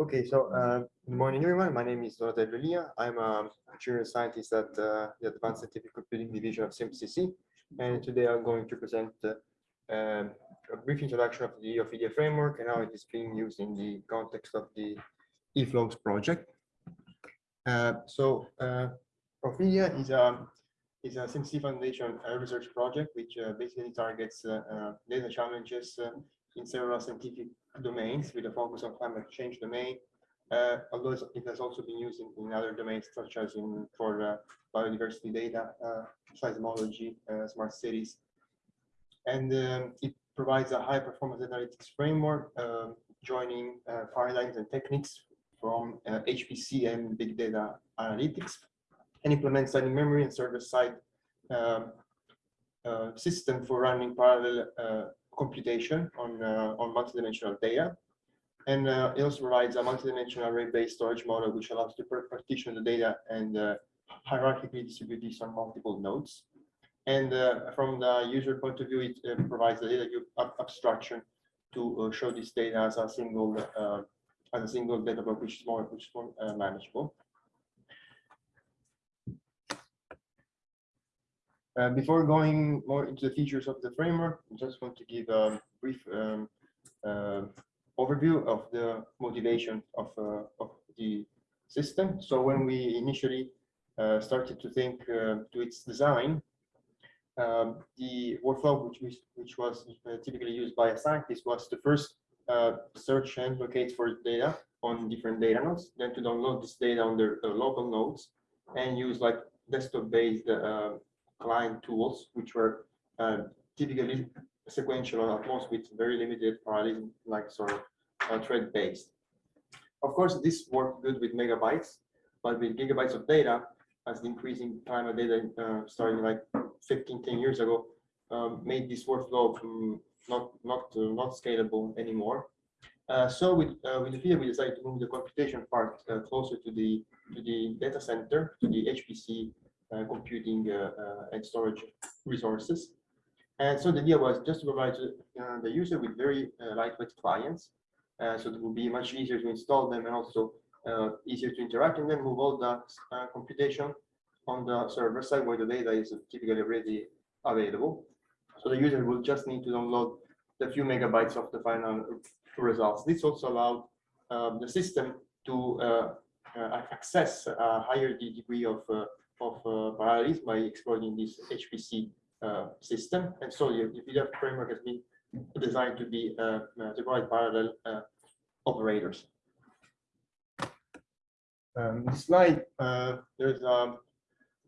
Okay, so uh, good morning, everyone. My name is Donatello Elia. I'm a junior scientist at uh, the Advanced Scientific Computing Division of CMCC. And today I'm going to present uh, um, a brief introduction of the Ophidia framework and how it is being used in the context of the eFlows project. Uh, so uh, Ophidia is a is a CMCC Foundation uh, research project which uh, basically targets data challenges in several scientific domains with a focus on climate change domain, uh, although it has also been used in, in other domains such as in for uh, biodiversity data, uh, seismology, uh, smart cities. And um, it provides a high performance analytics framework, um, joining uh, paradigms and techniques from uh, HPC and big data analytics, and implements a memory and server side um, uh, system for running parallel uh, computation on, uh, on multidimensional data. And uh, it also provides a multidimensional array-based storage model, which allows to partition the data and uh, hierarchically distribute these on multiple nodes. And from the user point of view, it provides the data ab abstraction to show this data as a single as a single data block, which is more, which is more manageable. Uh, before going more into the features of the framework, I just want to give a brief um, uh, overview of the motivation of, uh, of the system. So when we initially uh, started to think uh, to its design, um, the workflow which, we, which was typically used by a scientist was to first search and locate for data on different data nodes, then to download this data on their local nodes and use like desktop-based client tools, which were uh, typically sequential at most with very limited parallelism, like sort of uh, thread based. Of course, this worked good with megabytes, but with gigabytes of data, as the increasing time of data uh, starting like 15, 10 years ago, um, made this workflow um, not not uh, not scalable anymore. Uh, so with uh, with field, we decided to move the computation part uh, closer to the to the data center, to the HPC computing uh, uh, and storage resources. And so the idea was just to provide the user with very lightweight clients. so it will be much easier to install them and also easier to interact and then move all the computation on the server side where the data is typically already available. So the user will just need to download the few megabytes of the final results. This also allowed um, the system to uh, uh, access a higher degree of uh, of uh, parallelism by exploiting this HPC uh, system. And so the, Ophidia framework has been designed to be uh, to provide parallel operators. Um, this slide, there's a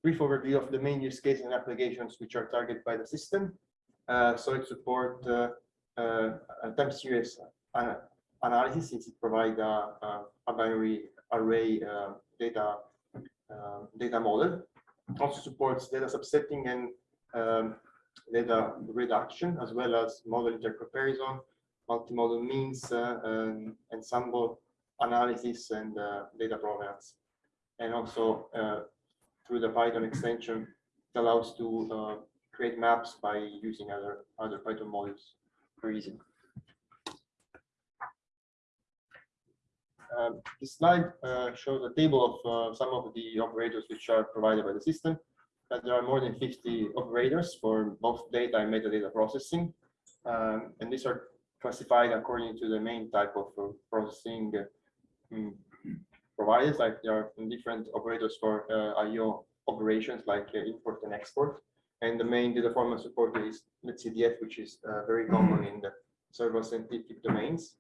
brief overview of the main use cases and applications which are targeted by the system. Uh, so it supports uh, uh, time series analysis since it provides a, a, a binary array data um, data model. Also supports data subsetting and um, data reduction, as well as model intercomparison, multimodal means, uh, and ensemble analysis and uh, data provenance. And also uh, through the Python extension, it allows to uh, create maps by using other, other Python modules very easily. Um, this slide uh, shows a table of uh, some of the operators which are provided by the system. And there are more than 50 operators for both data and metadata processing. Um, and these are classified according to the main type of uh, processing um, providers. Like there are different operators for uh, IO operations like uh, import and export. And the main data format supported is netcdf, which is uh, very common in the several scientific domains.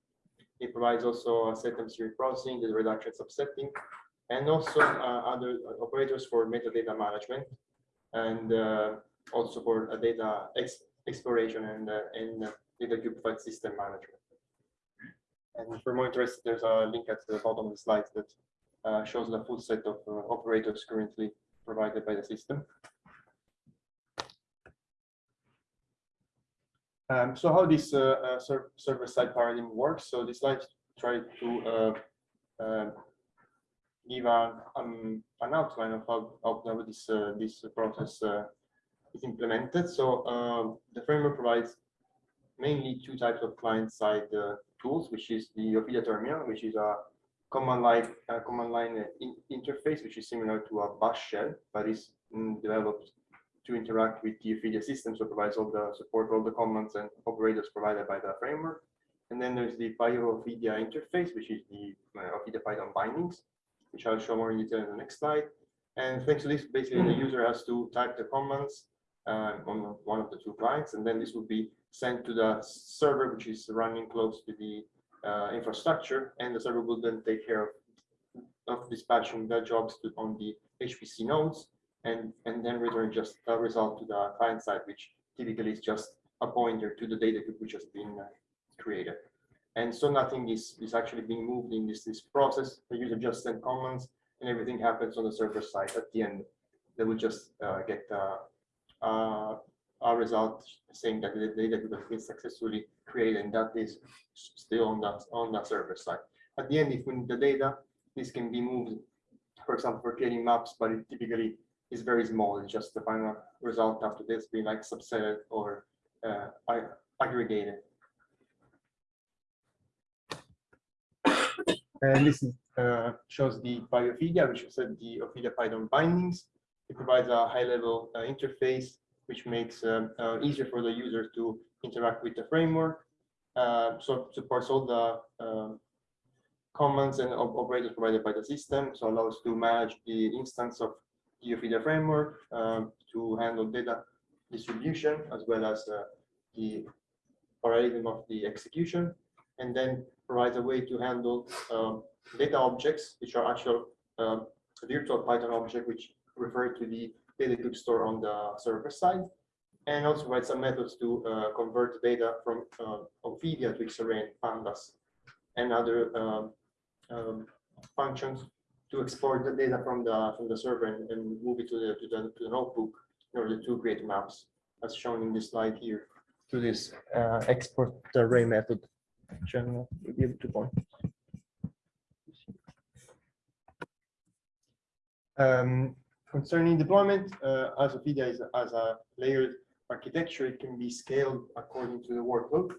It provides also a set time series processing, the reduction subsetting, and also uh, other operators for metadata management, and uh, also for data ex exploration and, uh, and data cube system management. And for more interest, there's a link at the bottom of the slides that uh, shows the full set of uh, operators currently provided by the system. Um, so how this uh, uh, ser server-side paradigm works. So this slide try to uh, give a, um, an outline of how, how this this process is implemented. So the framework provides mainly two types of client-side tools, which is the Ophidia terminal, which is a command line uh, command line in interface, which is similar to a bash shell, but is mm, developed to interact with the Ophidia system, so provides all the support, all the commands and operators provided by the framework. And then there's the PyOphidia interface, which is the uh, Ophidia Python bindings, which I'll show more in detail in the next slide. And thanks to this, basically the user has to type the commands uh, on one of the two clients, and then this will be sent to the server, which is running close to the uh, infrastructure, and the server will then take care of, of dispatching the jobs to, on the HPC nodes, and, and then return just a result to the client side, which typically is just a pointer to the data which has been uh, created. And so nothing is, is actually being moved in this, this process. The user just send commands and everything happens on the server side at the end. They will just uh, get uh, uh, a result saying that the data has been successfully created and that is still on that on that server side. At the end, if we need the data, this can be moved, for example, for creating maps, but it typically is very small. It's just the final result after this being like subsetted or uh, aggregated. And this is, uh, shows the PyOphidia, which is the Ophidia Python bindings. It provides a high-level uh, interface, which makes um, uh, easier for the user to interact with the framework. Uh, so supports all the um, commands and op operators provided by the system. So allows to manage the instance of the Ophidia framework um, to handle data distribution as well as uh, the parallelism of the execution, and then provides a way to handle um, data objects, which are actual um, virtual Python object, which refer to the data cube store on the server side, and also provides some methods to uh, convert data from uh, Ophidia to Xarray and Pandas and other um, functions to export the data from the from the server and, and move it to the, to the to the notebook in order to create maps, as shown in this slide here, to this uh, export array method, will be to point. Um, concerning deployment, uh, as Ophidia is as a layered architecture, it can be scaled according to the workload.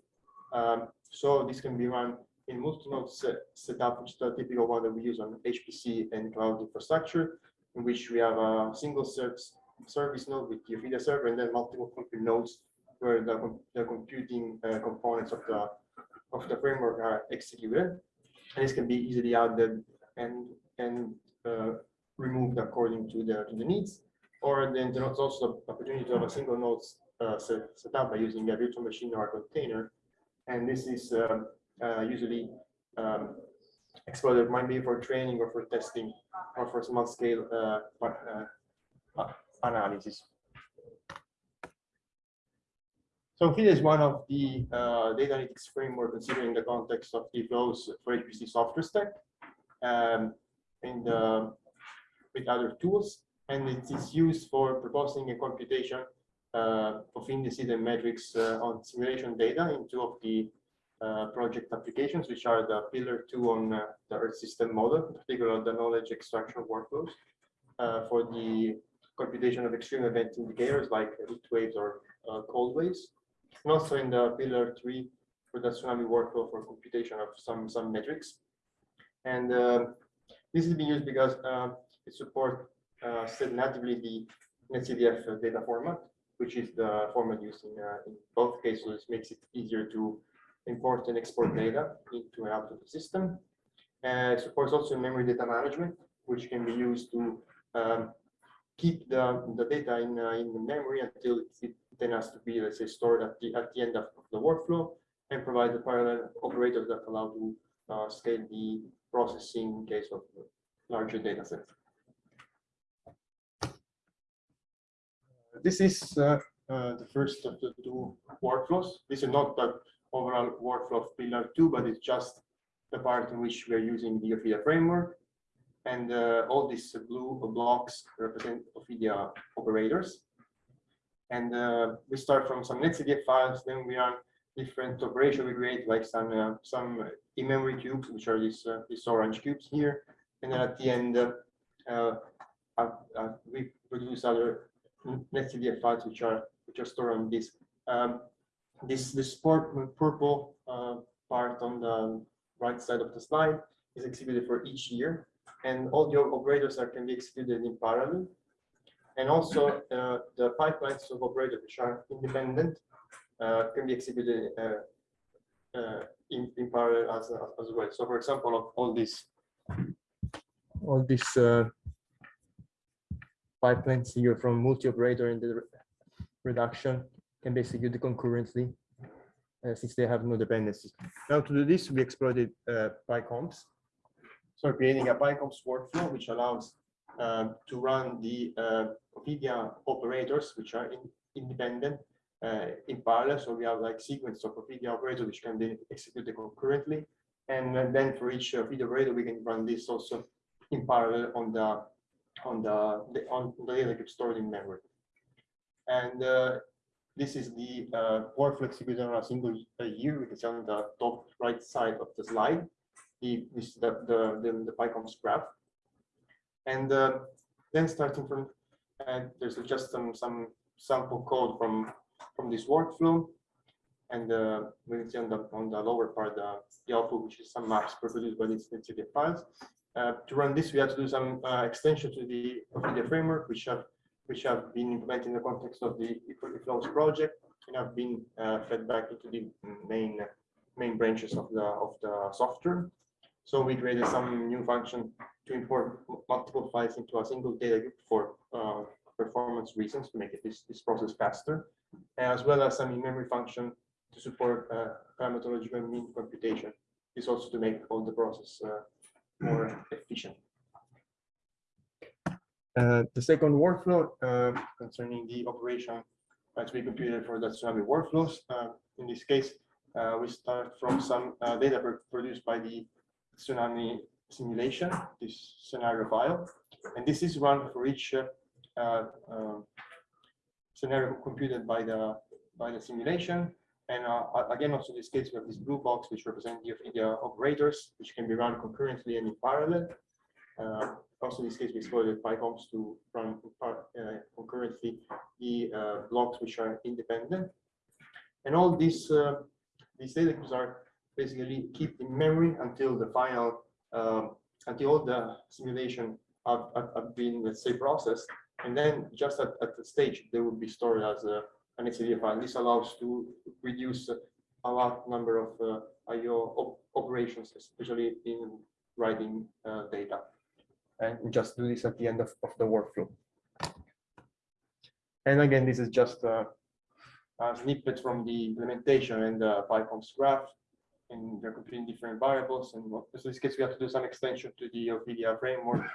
Um, so this can be run in multi-node set, setup, which is the typical one that we use on HPC and cloud infrastructure, in which we have a single service service node with the Ophidia server and then multiple compute nodes where the, the computing uh, components of the of the framework are executed. And this can be easily added and and uh, removed according to the to the needs. Or then there's also the opportunity to have a single node uh, set, set up by using a virtual machine or a container. And this is um, uh, usually um, might be for training or for testing or for small scale uh, uh, analysis. So Ophidia is one of the uh, data analytics framework considering the context of the for HPC software stack um, and with other tools. And it is used for proposing a computation uh, of indices and metrics uh, on simulation data in two of the uh, project applications, which are the pillar two on uh, the Earth system model, in particular the knowledge extraction workflows for the computation of extreme event indicators like heat waves or cold waves and also in the pillar three for the tsunami workflow for computation of some some metrics. And uh, this is being used because uh, it supports uh, natively the NetCDF data format, which is the format used in, uh, in both cases. Makes it easier to import and export data into and out of the system. And it supports also memory data management, which can be used to um, keep the, the data in, uh, in the memory until it, then has to be, let's say, stored at the at the end of the workflow and provide the parallel operators that allow to uh, scale the processing in case of larger data sets. This is uh, uh, the first of the two workflows. This is not the overall workflow of pillar two, but it's just the part in which we are using the Ophidia framework. And uh, all these blue blocks represent Ophidia operators. And uh, we start from some netcdf files, then we run different operations we create, like some uh, some in-memory cubes, which are these uh, these orange cubes here. And then at the end, uh, uh, we produce other netcdf files, which are which are stored on disk. um, this this purple uh, part on the right side of the slide is executed for each year, and all the operators are can be executed in parallel. And also uh, the pipelines of operators which are independent uh, can be executed uh, uh, in, in parallel as, as well. So for example, of all these all these uh, pipelines here from multi-operator in the re- reduction can be executed concurrently uh, since they have no dependencies. Now to do this, we exploited uh, PyCOMPSs. So creating a PyCOMPSs workflow which allows um, to run the uh, Ophidia operators, which are in- independent uh, in parallel. So we have like sequence of Ophidia operators which can be executed concurrently. And then for each Ophidia operator, we can run this also in parallel on the on the, on the data cube stored in memory. And uh, this is the uh, workflow executed on a single uh, year. We can see on the top right side of the slide, the this the the the, the PyCOMPSs graph. And uh, then starting from, and there's just some some sample code from from this workflow. And uh, we can see on the on the lower part the, the output, which is some maps produced by these NetCDF files. Uh, to run this, we have to do some uh, extension to the Ophidia framework, which have which have been implemented in the context of the eFlows project and have been uh, fed back into the main main branches of the of the software. So we created some new function to import multiple files into a single data cube for uh, performance reasons to make it this, this process faster, as well as some in-memory function to support uh, mean computation. This also to make all the process uh, more efficient. Uh, the second workflow uh, concerning the operation uh, to be computed for the tsunami workflows. In this case, uh, we start from some uh, data produced by the tsunami simulation, this scenario file, and this is run for each um, scenario computed by the by the simulation. And again, also in this case, we have this blue box which represents the, the operators, which can be run concurrently and in parallel. Also in this case, we exploited PyCOMPSs to run uh, concurrently the uh, blocks which are independent. And all these uh, these data cubes are basically kept in memory until the final um, until the simulation have, have, been let's say processed, and then just at, at the stage they will be stored as a an XADF file. This allows to reduce a number of uh, I/O op- operations, especially in writing uh, data. And we just do this at the end of, of the workflow. And again, this is just a, a snippet from the implementation and the PyCOMPSs graph. And they're computing different variables. And what- in this case, we have to do some extension to the Ophidia framework,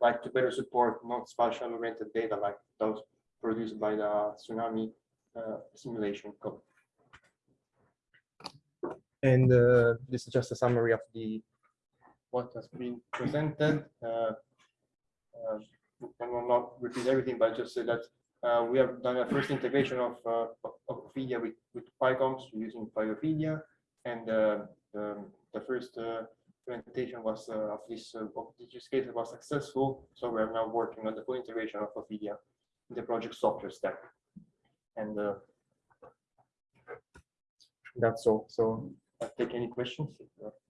like to better support non-spatial oriented data like those produced by the tsunami uh, simulation code. And uh, this is just a summary of the what has been presented. Uh, uh, I will not repeat everything, but just say that uh, we have done a first integration of uh, of Ophidia with with PyCOMPSs using PyOphidia, and uh, the, first uh, implementation was uh, of this uh, of this use case was successful. So we are now working on the full integration of Ophidia in the project software stack, and that's all. So take any questions. if.